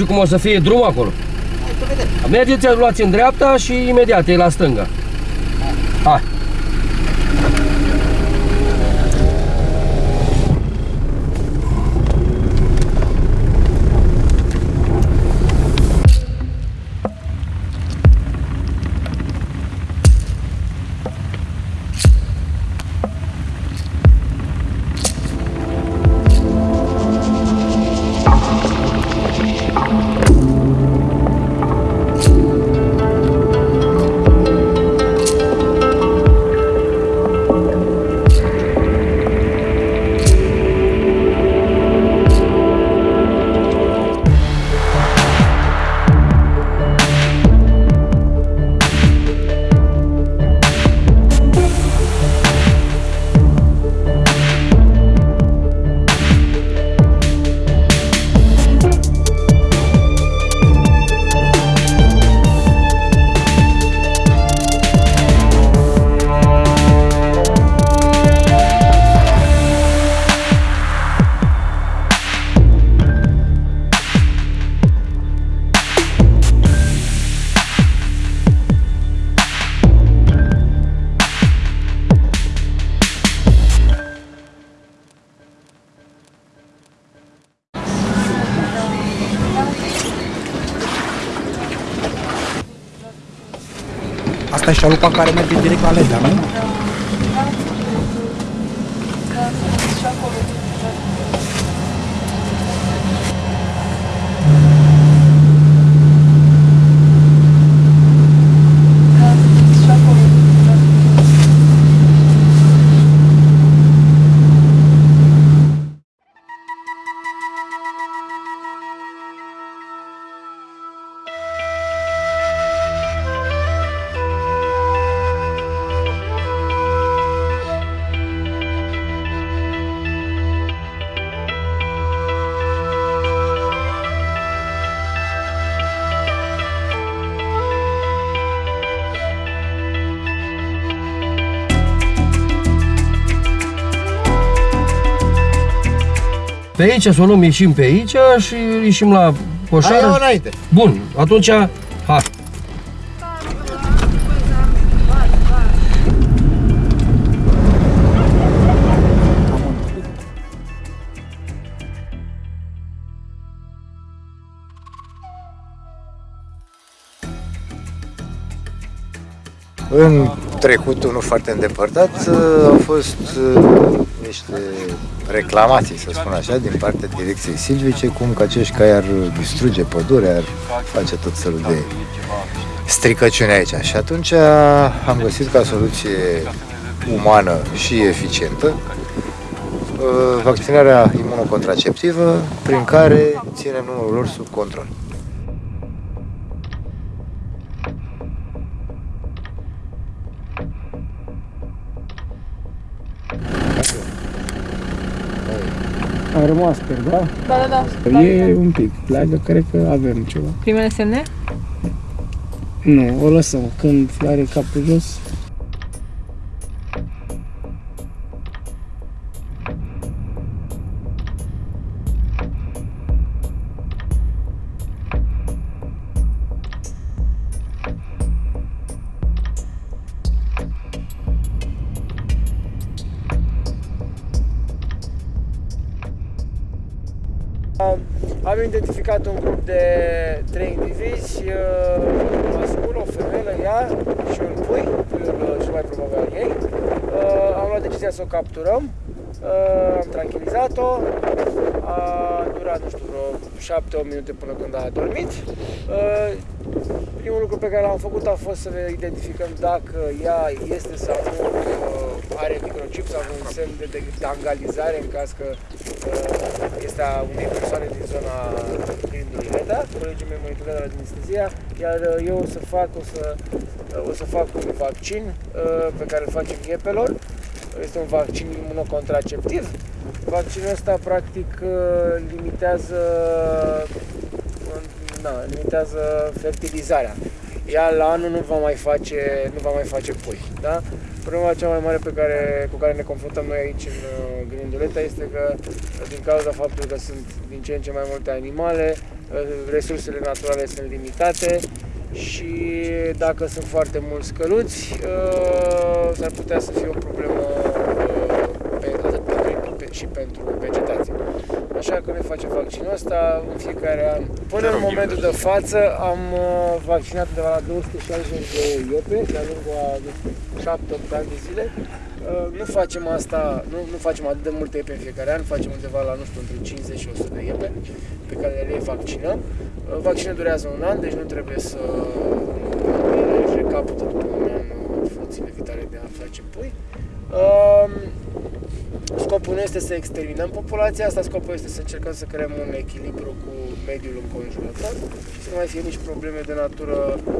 știu cum o să fie drumul acolo. Mergeți, luați în dreapta și imediat e la stânga. Hai. Asta e șalupa care merge direct la nu? Pe aici să o luăm, ieșim pe aici și ieșim la Hai, coșară. ia înainte. Bun, atunci, hai. În trecutul nu foarte îndepărtat uh, au fost uh, niște reclamații, să spun așa, din partea direcției silvice, cum că acești cai ar distruge pădurea, ar face tot felul de stricăciuni aici. Și atunci am găsit ca soluție umană și eficientă uh, vaccinarea imunocontraceptivă prin care ținem numărul lor sub control. Am rămas pe, da? Da, da, da. E un pic. Pleacă, cred că avem ceva. Primele semne? Nu, o lăsăm. Când are capul jos, Am identificat un grup de trei indivizi, uh, mascul, o femeie, ea și un pui, puiul uh, cel mai probabil al ei. Uh, Am luat decizia să o capturăm, uh, am tranquilizat-o, a durat, nu știu, vreo 7-8 minute până când a adormit. Uh, Primul lucru pe care l-am făcut a fost să identificăm dacă ea este sau nu uh, are microchip sau un semn de, de, de angalizare în caz că uh, este a unei persoane din zona Grindului Leda. Colegii mei monitorează la anestezia, iar uh, eu o să fac, o să, uh, o să fac un vaccin uh, pe care îl facem iepelor. Este un vaccin imunocontraceptiv. Vaccinul ăsta practic uh, limitează da, limitează fertilizarea. Ea la anul nu va mai face, nu va mai face pui. Da? Problema cea mai mare pe care, cu care ne confruntăm noi aici în uh, Gânduleta este că din cauza faptului că sunt din ce în ce mai multe animale, resursele naturale sunt limitate și dacă sunt foarte mulți căluți, uh, s-ar putea să fie o problemă uh, pe, atât pentru, pe, și pentru vegetație. Așa că noi facem vaccinul ăsta în fiecare an. Până în momentul de față am uh, vaccinat de la 260 de iepe de-a lungul a 7-8 ani de zile. Uh, Nu facem asta, nu, nu facem atât de multe iepe în fiecare an, facem undeva la, nu știu, între 50 și 100 de iepe pe care le vaccinăm. Uh, Vaccinul durează un an, deci nu trebuie să își recapută după un an uh, funcțiile vitale de a face pui. Um, Scopul nu este să exterminăm populația asta, scopul este să încercăm să creăm un echilibru cu mediul înconjurător și să nu mai fie nici probleme de natură,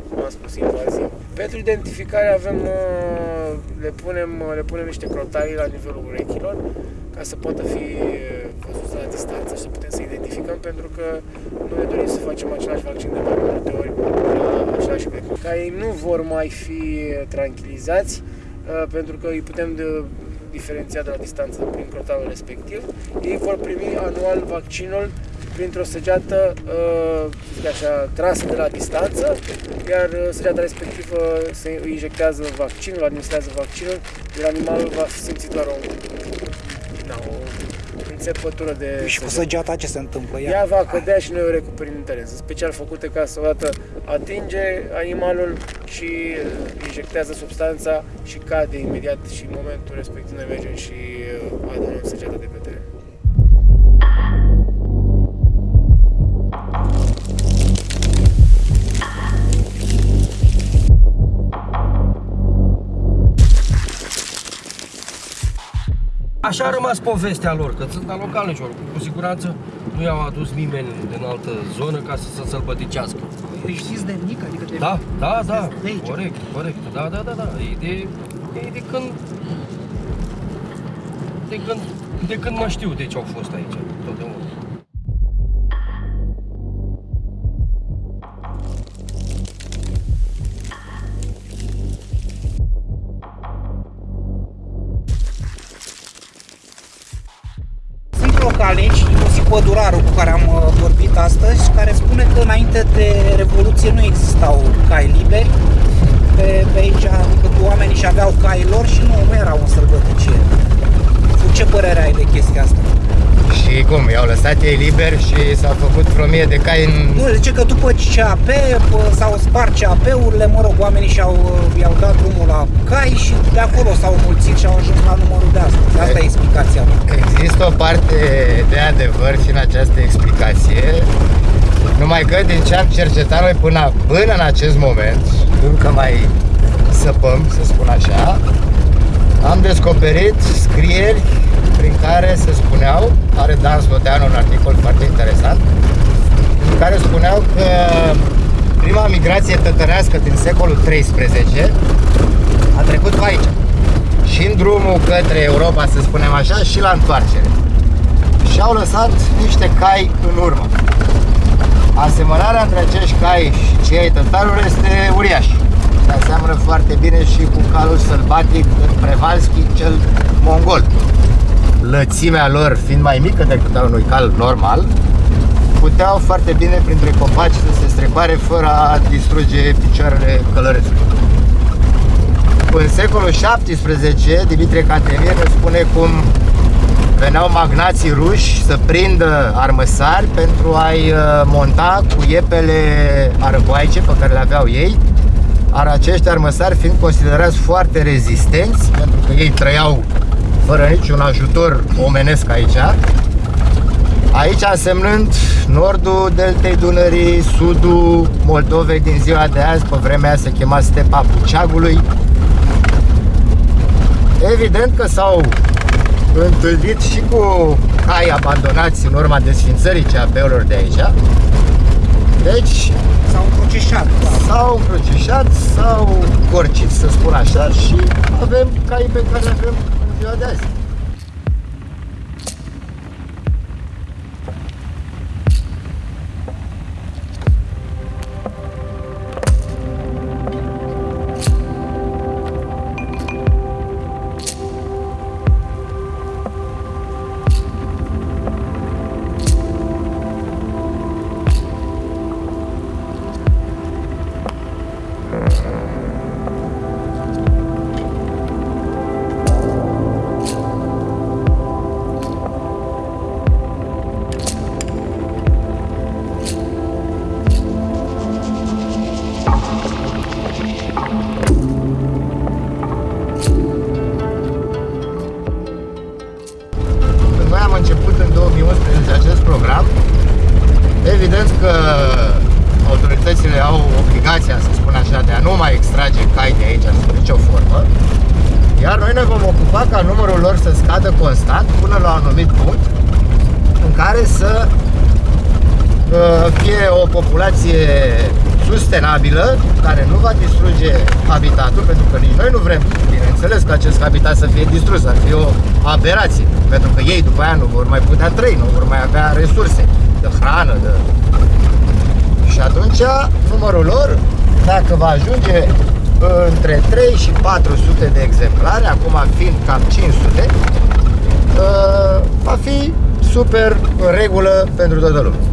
cum am spus, invazivă. Pentru identificare avem, uh, le punem, uh, le punem niște crotarii la nivelul urechilor ca să poată fi uh, văzuți la distanță și să putem să identificăm pentru că nu ne dorim să facem același vaccin de mai multe ori la același urec. Ca ei nu vor mai fi tranquilizați uh, pentru că îi putem de, diferenția de la distanță prin crotalul respectiv. Ei vor primi anual vaccinul printr-o săgeată, uh, să zic așa, trasă de la distanță, iar uh, săgeata respectivă se îi injectează vaccinul, administrează vaccinul, iar animalul va simți doar o, da, o înțepătură de Și cu săgeată. săgeata ce se întâmplă? Ea, Ea va cădea și noi o recuperim în teren. Sunt special făcute ca să odată atinge animalul și uh, injectează substanța și cade imediat și în momentul respectiv noi mergem și uh, adunăm săgeata de pe Așa a rămas povestea lor, că sunt alocalnici oricum. Cu siguranță nu i-au adus nimeni din altă zonă ca să se sălbăticească. Deci știți de mic? Adică de... Da, da, da, De aici. corect, corect, da, da, da, da, e de, e de când, de când, de când mă știu de ce au fost aici, totdeauna. Pădurarul cu care am uh, vorbit astăzi, care spune că înainte de Revoluție nu existau cai liberi pe, pe aici, adică oamenii și aveau cai lor și nu, nu era o sărbăticire. Tu ce părere ai de chestia asta? Și cum, i-au lăsat ei liber și s-au făcut vreo mie de cai în... Nu, zice că după CAP pă, s-au spart CAP-urile, mă rog, oamenii și-au, uh, i-au dat drumul la cai și de acolo s-au mulțit și au ajuns la numărul de astăzi. Asta e explicația mea. Există o parte de adevăr și în această explicație, numai că din ce am cercetat noi până, până în acest moment, încă mai săpăm, să spun așa, am descoperit scrieri prin care se spuneau, are Dan Sloteanu un articol foarte interesant, în care spuneau că prima migrație tătărească din secolul XIII a trecut pe aici. Și în drumul către Europa, să spunem așa, și la întoarcere. Și au lăsat niște cai în urmă. Asemănarea între acești cai și cei ai tătarului este uriașă. Se aseamănă foarte bine și cu calul sălbatic Prevalski, cel mongol. Lățimea lor fiind mai mică decât a unui cal normal, puteau foarte bine printre copaci să se strecoare fără a distruge picioarele călărețului. În secolul XVII, Dimitrie Cantemir ne spune cum veneau magnații ruși să prindă armăsari pentru a-i uh, monta cu iepele arăboaice pe care le aveau ei, ar acești armăsari fiind considerați foarte rezistenți, pentru că ei trăiau fără niciun ajutor omenesc aici, Aici însemnând nordul deltei Dunării, sudul Moldovei din ziua de azi, pe vremea aia se chema stepa Puceagului. Evident că s-au întâlnit și cu cai abandonați în urma desfințării CAP-urilor de aici. Deci S-au încrucișat. Da. s-au încrucișat, s-au corcit, să spun așa, și avem cai pe care avem în ziua de azi. Extrage cai de aici sub nicio formă. Iar noi ne vom ocupa ca numărul lor să scadă constant până la un anumit punct în care să uh, fie o populație sustenabilă, care nu va distruge habitatul, pentru că nici noi nu vrem, bineînțeles, că acest habitat să fie distrus, ar fi o aberație, pentru că ei după aia nu vor mai putea trăi, nu vor mai avea resurse de hrană, de... Și atunci numărul lor, dacă va ajunge între 3 și 400 de exemplare, acum fiind cam 500, uh, va fi super în regulă pentru toată lumea.